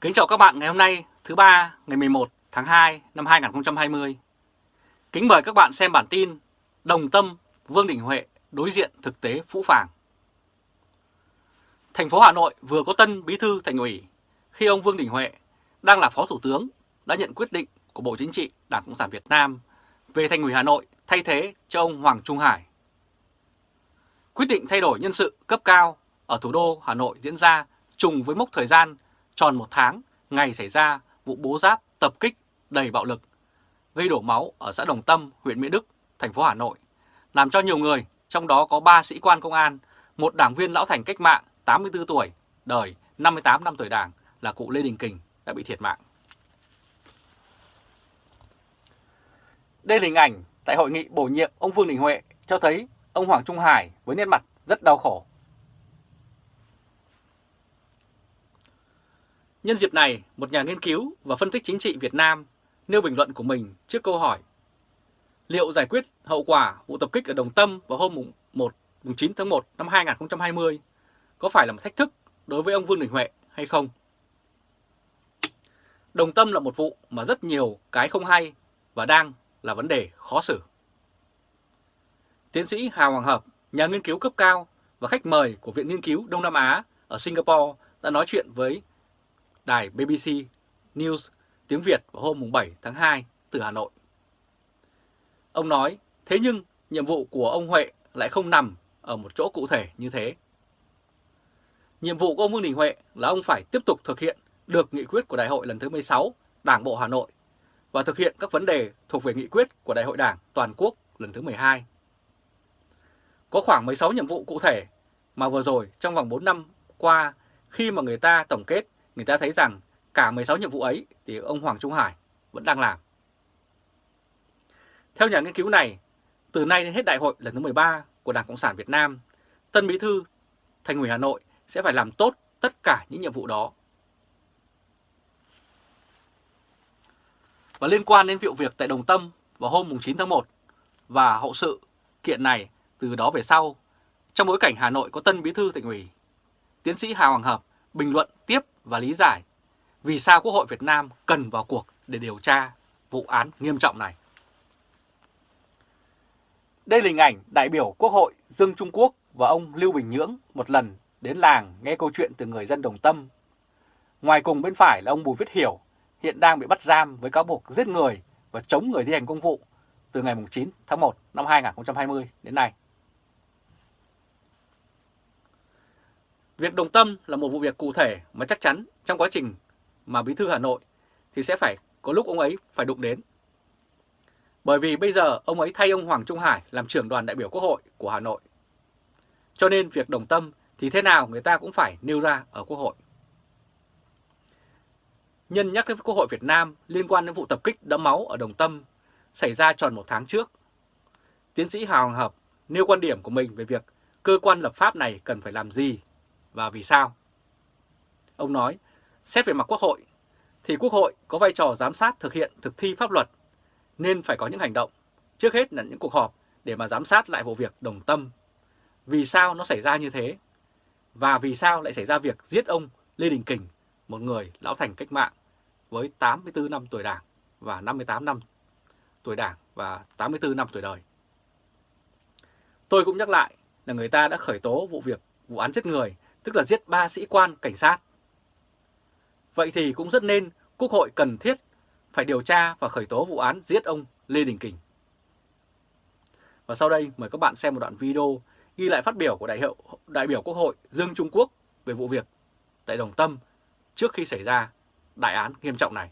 Kính chào các bạn ngày hôm nay, thứ ba, ngày 11 tháng 2 năm 2020. Kính mời các bạn xem bản tin Đồng Tâm, Vương Đình Huệ đối diện thực tế phũ phàng. Thành phố Hà Nội vừa có tân bí thư thành ủy khi ông Vương Đình Huệ, đang là phó thủ tướng, đã nhận quyết định của Bộ Chính trị, Đảng Cộng sản Việt Nam về thành ủy Hà Nội thay thế cho ông Hoàng Trung Hải. Quyết định thay đổi nhân sự cấp cao ở thủ đô Hà Nội diễn ra trùng với mốc thời gian tròn một tháng ngày xảy ra vụ bố giáp tập kích đầy bạo lực, gây đổ máu ở xã Đồng Tâm, huyện Mỹ Đức, thành phố Hà Nội, làm cho nhiều người, trong đó có 3 sĩ quan công an, một đảng viên lão thành cách mạng 84 tuổi, đời 58 năm tuổi đảng là cụ Lê Đình Kình đã bị thiệt mạng. Đây là hình ảnh tại hội nghị bổ nhiệm ông Vương Đình Huệ cho thấy ông Hoàng Trung Hải với nét mặt rất đau khổ Nhân dịp này, một nhà nghiên cứu và phân tích chính trị Việt Nam nêu bình luận của mình trước câu hỏi Liệu giải quyết hậu quả vụ tập kích ở Đồng Tâm vào hôm 1, 9 tháng 1 năm 2020 có phải là một thách thức đối với ông Vương Đình Huệ hay không? Đồng Tâm là một vụ mà rất nhiều cái không hay và đang là vấn đề khó xử. Tiến sĩ Hà Hoàng Hợp, nhà nghiên cứu cấp cao và khách mời của Viện Nghiên cứu Đông Nam Á ở Singapore đã nói chuyện với đài BBC News tiếng Việt vào hôm 7 tháng 2 từ Hà Nội. Ông nói, thế nhưng nhiệm vụ của ông Huệ lại không nằm ở một chỗ cụ thể như thế. Nhiệm vụ của ông Vương Đình Huệ là ông phải tiếp tục thực hiện được nghị quyết của Đại hội lần thứ 16 Đảng Bộ Hà Nội và thực hiện các vấn đề thuộc về nghị quyết của Đại hội Đảng Toàn quốc lần thứ 12. Có khoảng 16 nhiệm vụ cụ thể mà vừa rồi trong vòng 4 năm qua khi mà người ta tổng kết người ta thấy rằng cả 16 nhiệm vụ ấy thì ông Hoàng Trung Hải vẫn đang làm. Theo nhà nghiên cứu này, từ nay đến hết đại hội lần thứ 13 của Đảng Cộng sản Việt Nam, Tân Bí Thư Thành ủy Hà Nội sẽ phải làm tốt tất cả những nhiệm vụ đó. Và liên quan đến vụ việc tại Đồng Tâm vào hôm 9 tháng 1 và hậu sự kiện này từ đó về sau, trong bối cảnh Hà Nội có Tân Bí Thư Thành ủy, tiến sĩ Hà Hoàng Hợp bình luận tiếp và lý giải vì sao Quốc hội Việt Nam cần vào cuộc để điều tra vụ án nghiêm trọng này. Đây là hình ảnh đại biểu Quốc hội Dương Trung Quốc và ông Lưu Bình Nhưỡng một lần đến làng nghe câu chuyện từ người dân Đồng Tâm. Ngoài cùng bên phải là ông Bùi Viết Hiểu, hiện đang bị bắt giam với cáo buộc giết người và chống người thi hành công vụ từ ngày 9 tháng 1 năm 2020 đến nay. Việc đồng tâm là một vụ việc cụ thể mà chắc chắn trong quá trình mà Bí thư Hà Nội thì sẽ phải có lúc ông ấy phải đụng đến. Bởi vì bây giờ ông ấy thay ông Hoàng Trung Hải làm trưởng đoàn đại biểu Quốc hội của Hà Nội. Cho nên việc đồng tâm thì thế nào người ta cũng phải nêu ra ở Quốc hội. Nhân nhắc đến Quốc hội Việt Nam liên quan đến vụ tập kích đẫm máu ở Đồng Tâm xảy ra tròn một tháng trước. Tiến sĩ Hà Hoàng Hợp nêu quan điểm của mình về việc cơ quan lập pháp này cần phải làm gì và vì sao? Ông nói, xét về mặt Quốc hội, thì Quốc hội có vai trò giám sát thực hiện thực thi pháp luật, nên phải có những hành động, trước hết là những cuộc họp để mà giám sát lại vụ việc đồng tâm. Vì sao nó xảy ra như thế? Và vì sao lại xảy ra việc giết ông Lê Đình Kình, một người lão thành cách mạng với 84 năm tuổi đảng và 58 năm tuổi đảng và 84 năm tuổi đời. Tôi cũng nhắc lại là người ta đã khởi tố vụ việc vụ án giết người tức là giết ba sĩ quan cảnh sát. Vậy thì cũng rất nên Quốc hội cần thiết phải điều tra và khởi tố vụ án giết ông Lê Đình Kình. Và sau đây mời các bạn xem một đoạn video ghi lại phát biểu của đại, hiệu, đại biểu Quốc hội Dương Trung Quốc về vụ việc tại Đồng Tâm trước khi xảy ra đại án nghiêm trọng này.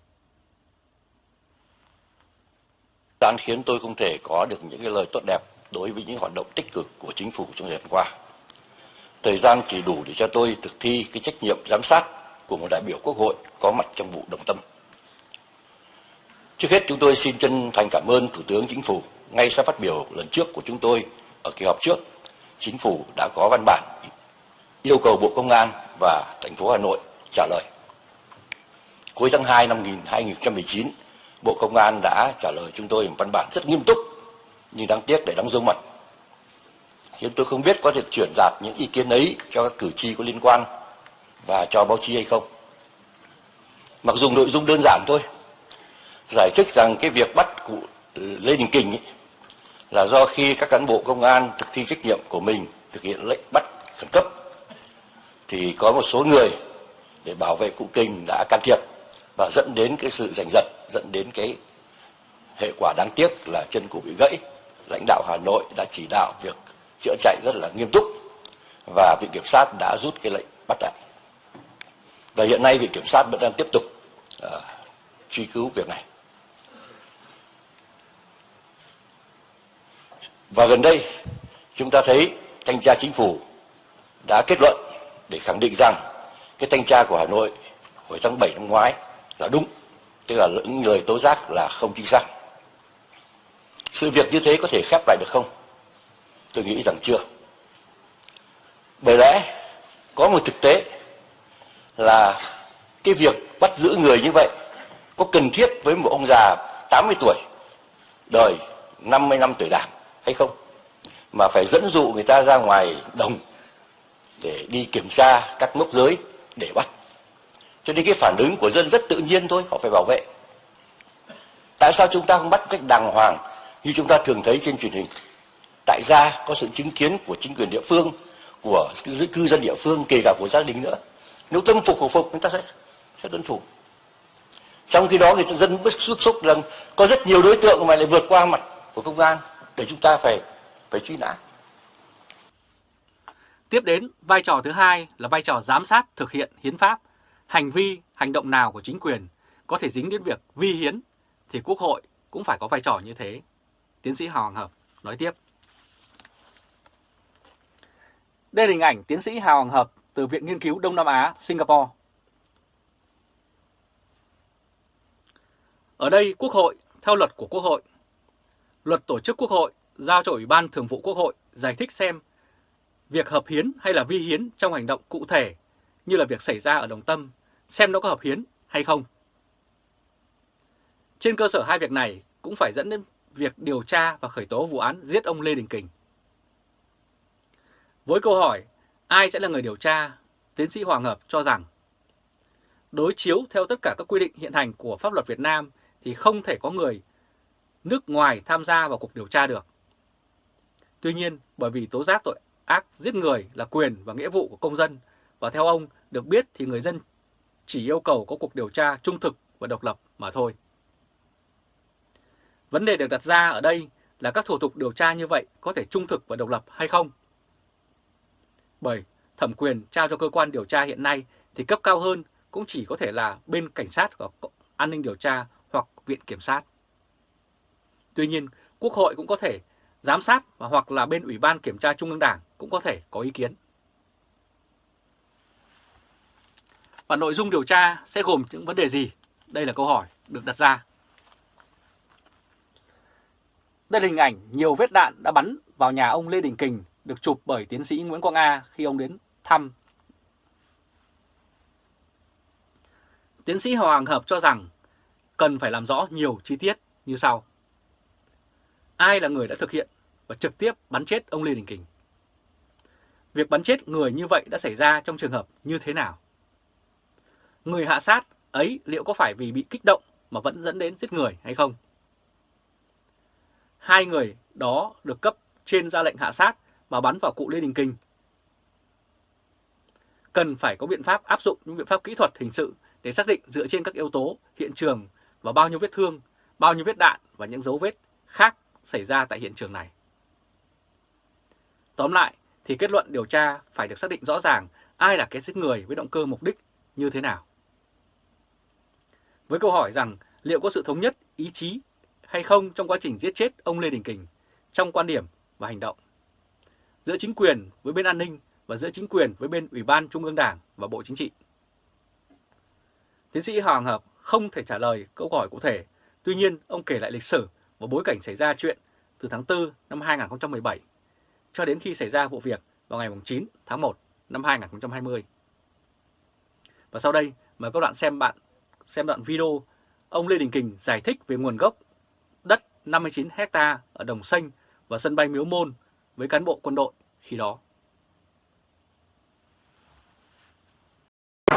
Đáng khiến tôi không thể có được những cái lời tốt đẹp đối với những hoạt động tích cực của chính phủ trong thời gian qua thời gian chỉ đủ để cho tôi thực thi cái trách nhiệm giám sát của một đại biểu quốc hội có mặt trong vụ đồng tâm. Trước hết chúng tôi xin chân thành cảm ơn Thủ tướng Chính phủ. Ngay sau phát biểu lần trước của chúng tôi ở kỳ họp trước, Chính phủ đã có văn bản yêu cầu Bộ Công an và thành phố Hà Nội trả lời. Cuối tháng 2 năm 2019, Bộ Công an đã trả lời chúng tôi một văn bản rất nghiêm túc, nhưng đáng tiếc để đóng dấu mật khiến tôi không biết có thể chuyển đạt những ý kiến ấy cho các cử tri có liên quan và cho báo chí hay không. mặc dù nội dung đơn giản thôi, giải thích rằng cái việc bắt cụ ừ, Lê Đình Kình ấy, là do khi các cán bộ công an thực thi trách nhiệm của mình thực hiện lệnh bắt khẩn cấp thì có một số người để bảo vệ cụ Kình đã can thiệp và dẫn đến cái sự giành giật, dẫn đến cái hệ quả đáng tiếc là chân cụ bị gãy. Lãnh đạo Hà Nội đã chỉ đạo việc chữa chạy rất là nghiêm túc và viện kiểm sát đã rút cái lệnh bắt lại. Và hiện nay viện kiểm sát vẫn đang tiếp tục uh, truy cứu việc này. Và gần đây chúng ta thấy thanh tra chính phủ đã kết luận để khẳng định rằng cái thanh tra của Hà Nội hồi tháng 7 năm ngoái là đúng, tức là những lời tố giác là không chính xác. Sự việc như thế có thể khép lại được không? Tôi nghĩ rằng chưa. Bởi lẽ có một thực tế là cái việc bắt giữ người như vậy có cần thiết với một ông già 80 tuổi, đời 50 năm tuổi đảng hay không? Mà phải dẫn dụ người ta ra ngoài đồng để đi kiểm tra các mốc giới để bắt. Cho nên cái phản ứng của dân rất tự nhiên thôi, họ phải bảo vệ. Tại sao chúng ta không bắt cách đàng hoàng như chúng ta thường thấy trên truyền hình? Tại gia có sự chứng kiến của chính quyền địa phương của cư dân địa phương kể cả của gia đình nữa nếu tâm phục khẩu phục chúng ta sẽ sẽ tuân thủ trong khi đó người dân bức xúc xúc rằng có rất nhiều đối tượng mà lại vượt qua mặt của công an để chúng ta phải phải truy nã. Tiếp đến, vai trò thứ hai là vai trò giám sát thực hiện hiến pháp. Hành vi, hành động nào của chính quyền có thể dính đến việc vi hiến thì Quốc hội cũng phải có vai trò như thế. Tiến sĩ Hoàng Hợp nói tiếp. Đây là hình ảnh tiến sĩ Hà Hoàng Hợp từ Viện Nghiên cứu Đông Nam Á, Singapore. Ở đây Quốc hội, theo luật của Quốc hội, luật tổ chức Quốc hội giao cho Ủy ban Thường vụ Quốc hội giải thích xem việc hợp hiến hay là vi hiến trong hành động cụ thể như là việc xảy ra ở Đồng Tâm, xem nó có hợp hiến hay không. Trên cơ sở hai việc này cũng phải dẫn đến việc điều tra và khởi tố vụ án giết ông Lê Đình Kình. Với câu hỏi ai sẽ là người điều tra, tiến sĩ Hoàng Hợp cho rằng đối chiếu theo tất cả các quy định hiện hành của pháp luật Việt Nam thì không thể có người nước ngoài tham gia vào cuộc điều tra được. Tuy nhiên, bởi vì tố giác tội ác giết người là quyền và nghĩa vụ của công dân, và theo ông được biết thì người dân chỉ yêu cầu có cuộc điều tra trung thực và độc lập mà thôi. Vấn đề được đặt ra ở đây là các thủ tục điều tra như vậy có thể trung thực và độc lập hay không? Bởi thẩm quyền trao cho cơ quan điều tra hiện nay thì cấp cao hơn cũng chỉ có thể là bên cảnh sát và an ninh điều tra hoặc viện kiểm sát. Tuy nhiên, Quốc hội cũng có thể giám sát và hoặc là bên Ủy ban Kiểm tra Trung ương Đảng cũng có thể có ý kiến. Và nội dung điều tra sẽ gồm những vấn đề gì? Đây là câu hỏi được đặt ra. Đây là hình ảnh nhiều vết đạn đã bắn vào nhà ông Lê Đình Kình được chụp bởi tiến sĩ Nguyễn Quang A khi ông đến thăm. Tiến sĩ Hoàng Hợp cho rằng cần phải làm rõ nhiều chi tiết như sau. Ai là người đã thực hiện và trực tiếp bắn chết ông Lê Đình Kình? Việc bắn chết người như vậy đã xảy ra trong trường hợp như thế nào? Người hạ sát ấy liệu có phải vì bị kích động mà vẫn dẫn đến giết người hay không? Hai người đó được cấp trên ra lệnh hạ sát và bắn vào cụ Lê Đình Kình. Cần phải có biện pháp áp dụng những biện pháp kỹ thuật hình sự để xác định dựa trên các yếu tố hiện trường và bao nhiêu vết thương, bao nhiêu vết đạn và những dấu vết khác xảy ra tại hiện trường này. Tóm lại thì kết luận điều tra phải được xác định rõ ràng ai là cái giết người với động cơ mục đích như thế nào. Với câu hỏi rằng liệu có sự thống nhất ý chí hay không trong quá trình giết chết ông Lê Đình Kình trong quan điểm và hành động giữa chính quyền với bên an ninh và giữa chính quyền với bên Ủy ban Trung ương Đảng và Bộ Chính trị. Tiến sĩ Hoàng Hợp không thể trả lời câu hỏi cụ thể, tuy nhiên ông kể lại lịch sử và bối cảnh xảy ra chuyện từ tháng 4 năm 2017 cho đến khi xảy ra vụ việc vào ngày 9 tháng 1 năm 2020. Và sau đây mời các bạn xem bạn xem đoạn video ông Lê Đình Kình giải thích về nguồn gốc đất 59 hecta ở Đồng Xanh và sân bay Miếu Môn với cán bộ quân đội khi đó.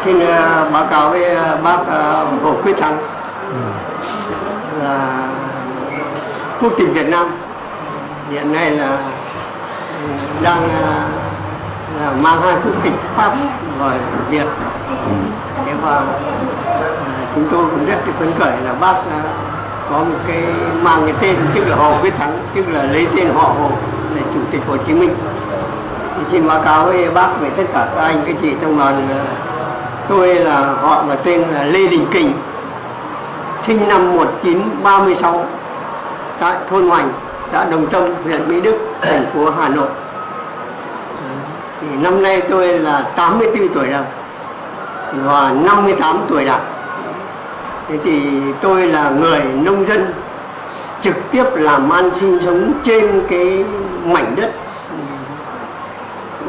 Xin uh, báo cáo với uh, bác uh, Hồ Quyết Thắng. Là quốc tịch Việt Nam. Hiện nay là đang uh, là mang hai quốc tịch Pháp và Việt. Thế và chúng tôi cũng rất phấn khởi là bác có một cái mang cái tên tức là Hồ Quyết Thắng, tức là lấy tên họ Hồ là Chủ tịch Hồ Chí Minh. Thì xin báo cáo với bác về tất cả các anh, các chị trong đoàn tôi là, họ và tên là Lê Đình Kình, sinh năm 1936 tại thôn Hoành, xã Đồng Tâm, huyện Mỹ Đức, thành phố Hà Nội thì năm nay tôi là 84 tuổi rồi, và 58 tuổi đảng thế thì tôi là người nông dân, trực tiếp làm ăn sinh sống trên cái mảnh đất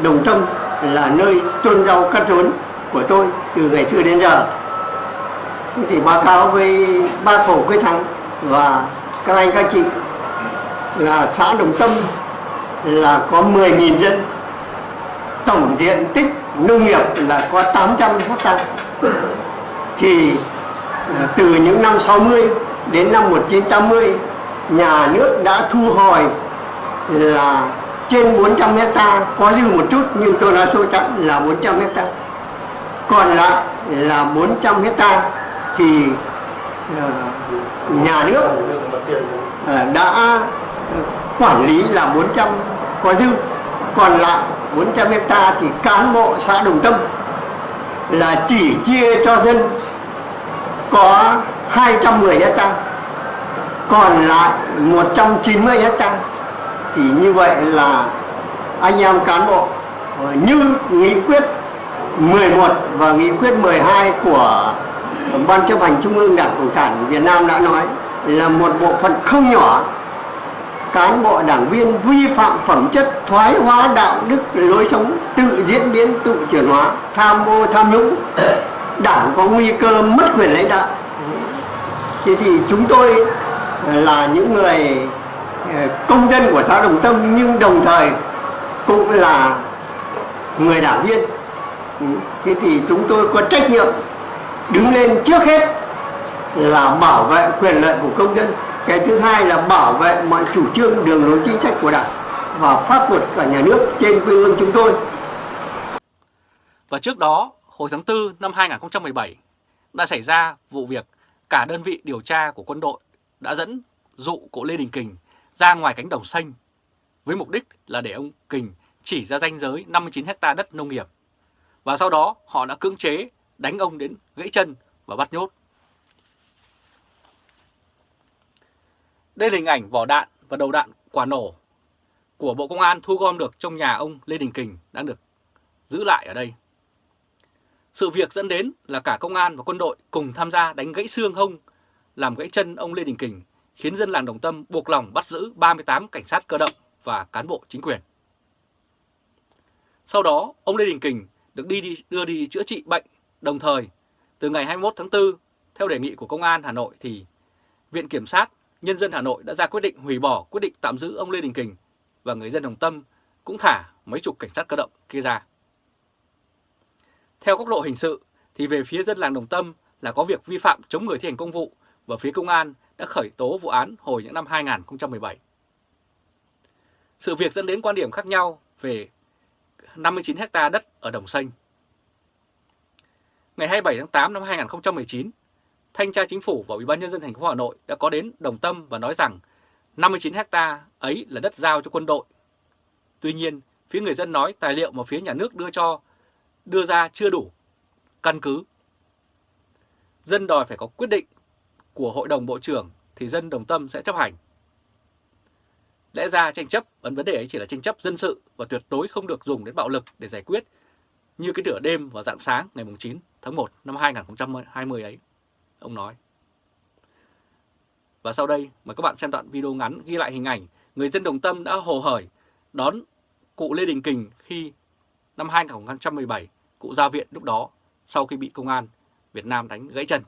Đồng Tâm là nơi chôn rau cắt rốn của tôi từ ngày xưa đến giờ. Thì báo cáo với ba tổ Quyết Thắng và các anh, các chị là xã Đồng Tâm là có 10.000 dân. Tổng diện tích nông nghiệp là có 800 hecta. Thì à, từ những năm 60 đến năm 1980 nhà nước đã thu hồi là trên 400 hecta, có dư một chút, nhưng tôi nói số chẵn là 400 hecta. Còn lại là 400 hecta thì ờ, nhà nước ờ, đã ờ, quản lý là 400 có dư. Còn lại 400 hecta thì cán bộ xã Đồng Tâm là chỉ chia cho dân có 210 hecta, còn lại 190 hecta thì như vậy là anh em cán bộ ờ, như nghị quyết 11 và nghị quyết 12 của Ban chấp hành Trung ương Đảng Cộng sản Việt Nam đã nói là một bộ phận không nhỏ cán bộ đảng viên vi phạm phẩm chất thoái hóa đạo đức lối sống tự diễn biến, tự chuyển hóa, tham ô, tham nhũng, đảng có nguy cơ mất quyền lãnh đạo. Thế thì chúng tôi là những người Ờ, công dân của xã Đồng Tâm, nhưng đồng thời cũng là người đảng viên. Ừ, thế thì chúng tôi có trách nhiệm đứng lên trước hết là bảo vệ quyền lợi của công dân. Cái thứ hai là bảo vệ mọi chủ trương, đường lối chính sách của đảng và pháp luật của nhà nước trên quê hương chúng tôi. Và trước đó, hồi tháng 4 năm 2017 đã xảy ra vụ việc cả đơn vị điều tra của quân đội đã dẫn dụ cụ Lê Đình Kình ra ngoài cánh đồng xanh với mục đích là để ông Kình chỉ ra danh giới 59 hecta đất nông nghiệp và sau đó họ đã cưỡng chế đánh ông đến gãy chân và bắt nhốt. Đây là hình ảnh vỏ đạn và đầu đạn quả nổ của Bộ Công an thu gom được trong nhà ông Lê Đình Kình đang được giữ lại ở đây. Sự việc dẫn đến là cả công an và quân đội cùng tham gia đánh gãy xương hông, làm gãy chân ông Lê Đình Kình, khiến dân làng Đồng Tâm buộc lòng bắt giữ 38 cảnh sát cơ động và cán bộ chính quyền. Sau đó, ông Lê Đình Kình được đi, đi đưa đi chữa trị bệnh. Đồng thời, từ ngày 21 tháng 4, theo đề nghị của Công an Hà Nội thì Viện Kiểm sát Nhân dân Hà Nội đã ra quyết định hủy bỏ quyết định tạm giữ ông Lê Đình Kình và người dân Đồng Tâm cũng thả mấy chục cảnh sát cơ động kia ra. Theo góc độ hình sự thì về phía dân làng Đồng Tâm là có việc vi phạm chống người thi hành công vụ và phía công an đã khởi tố vụ án hồi những năm 2017. Sự việc dẫn đến quan điểm khác nhau về 59 hecta đất ở Đồng Xanh. Ngày 27 tháng 8 năm 2019, Thanh tra Chính phủ và Ủy ban nhân dân thành phố Hà Nội đã có đến Đồng Tâm và nói rằng 59 hecta ấy là đất giao cho quân đội. Tuy nhiên, phía người dân nói tài liệu mà phía nhà nước đưa cho đưa ra chưa đủ căn cứ. Dân đòi phải có quyết định của Hội đồng Bộ trưởng thì dân Đồng Tâm sẽ chấp hành. Lẽ ra tranh chấp vấn đề ấy chỉ là tranh chấp dân sự và tuyệt đối không được dùng đến bạo lực để giải quyết như cái nửa đêm và dạng sáng ngày 9 tháng 1 năm 2020 ấy, ông nói. Và sau đây mời các bạn xem đoạn video ngắn ghi lại hình ảnh người dân Đồng Tâm đã hồ hởi đón cụ Lê Đình Kình khi năm 2017 cụ ra viện lúc đó sau khi bị công an Việt Nam đánh gãy chân.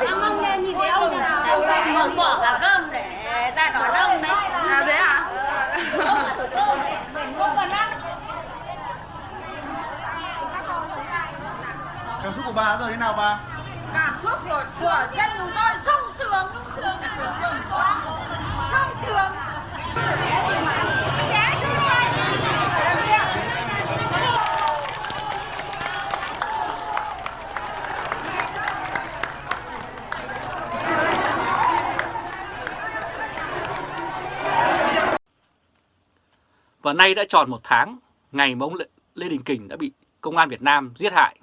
Em không nghe nhìn thấy ông nào mở bỏ cả cơm để ra đón ông đấy. À thế à? Cảm xúc của bà giờ thế nào bà? Cảm xúc của, của dân chúng tôi sung sướng Sung sướng Và nay đã tròn một tháng ngày mà ông Lê Đình Kình đã bị Công an Việt Nam giết hại.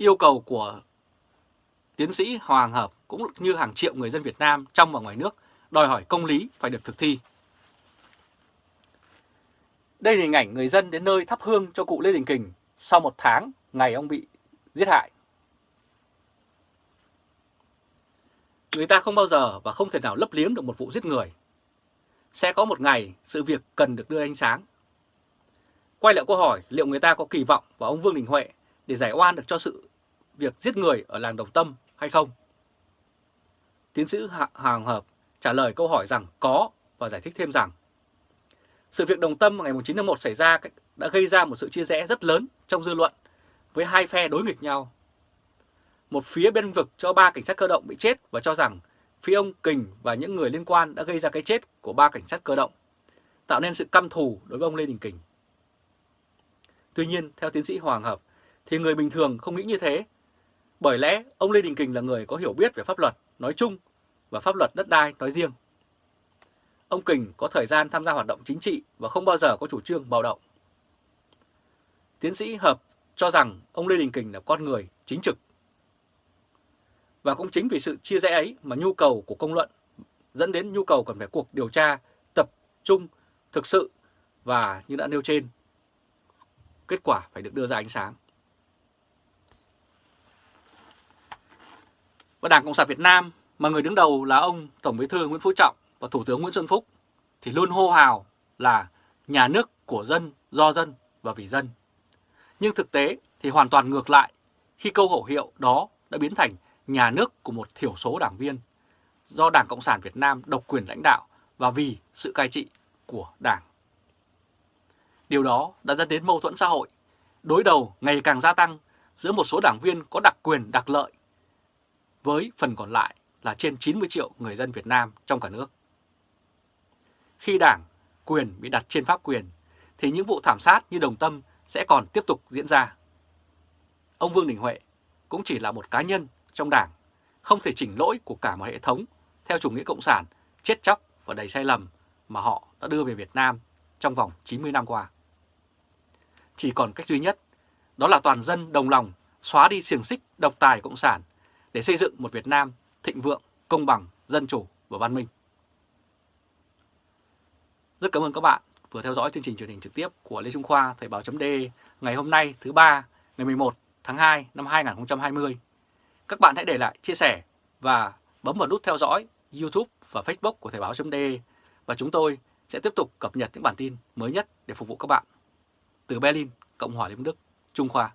Yêu cầu của tiến sĩ Hoàng Hợp cũng như hàng triệu người dân Việt Nam trong và ngoài nước đòi hỏi công lý phải được thực thi. Đây là hình ảnh người dân đến nơi thắp hương cho cụ Lê Đình Kình sau một tháng ngày ông bị giết hại. Người ta không bao giờ và không thể nào lấp liếm được một vụ giết người. Sẽ có một ngày sự việc cần được đưa ánh sáng. Quay lại câu hỏi liệu người ta có kỳ vọng vào ông Vương Đình Huệ để giải oan được cho sự việc giết người ở làng Đồng Tâm hay không? Tiến sĩ Hoàng Hợp trả lời câu hỏi rằng có và giải thích thêm rằng sự việc Đồng Tâm ngày 9 tháng 1 xảy ra đã gây ra một sự chia rẽ rất lớn trong dư luận với hai phe đối nghịch nhau. Một phía bên vực cho ba cảnh sát cơ động bị chết và cho rằng phía ông Kình và những người liên quan đã gây ra cái chết của ba cảnh sát cơ động, tạo nên sự căm thù đối với ông Lê Đình Kình. Tuy nhiên, theo tiến sĩ Hoàng Hợp, thì người bình thường không nghĩ như thế, bởi lẽ ông Lê Đình Kình là người có hiểu biết về pháp luật nói chung và pháp luật đất đai nói riêng. Ông Kình có thời gian tham gia hoạt động chính trị và không bao giờ có chủ trương bạo động. Tiến sĩ Hợp cho rằng ông Lê Đình Kình là con người chính trực. Và cũng chính vì sự chia rẽ ấy mà nhu cầu của công luận dẫn đến nhu cầu cần phải cuộc điều tra tập trung, thực sự và như đã nêu trên, kết quả phải được đưa ra ánh sáng. Và Đảng Cộng sản Việt Nam mà người đứng đầu là ông Tổng Bí thư Nguyễn Phú Trọng và Thủ tướng Nguyễn Xuân Phúc thì luôn hô hào là nhà nước của dân, do dân và vì dân. Nhưng thực tế thì hoàn toàn ngược lại khi câu khẩu hiệu đó đã biến thành nhà nước của một thiểu số đảng viên do Đảng Cộng sản Việt Nam độc quyền lãnh đạo và vì sự cai trị của Đảng. Điều đó đã dẫn đến mâu thuẫn xã hội, đối đầu ngày càng gia tăng giữa một số đảng viên có đặc quyền đặc lợi với phần còn lại là trên 90 triệu người dân Việt Nam trong cả nước. Khi đảng, quyền bị đặt trên pháp quyền, thì những vụ thảm sát như đồng tâm sẽ còn tiếp tục diễn ra. Ông Vương Đình Huệ cũng chỉ là một cá nhân trong đảng, không thể chỉnh lỗi của cả một hệ thống theo chủ nghĩa cộng sản chết chóc và đầy sai lầm mà họ đã đưa về Việt Nam trong vòng 90 năm qua. Chỉ còn cách duy nhất, đó là toàn dân đồng lòng xóa đi xiềng xích độc tài cộng sản để xây dựng một Việt Nam thịnh vượng, công bằng, dân chủ và văn minh. Rất cảm ơn các bạn vừa theo dõi chương trình truyền hình trực tiếp của Lê Trung Khoa Thời báo .d ngày hôm nay thứ ba ngày 11 tháng 2 năm 2020. Các bạn hãy để lại chia sẻ và bấm vào nút theo dõi YouTube và Facebook của Thời báo .d và chúng tôi sẽ tiếp tục cập nhật những bản tin mới nhất để phục vụ các bạn. Từ Berlin, Cộng hòa Liên bang Đức, Trung Khoa.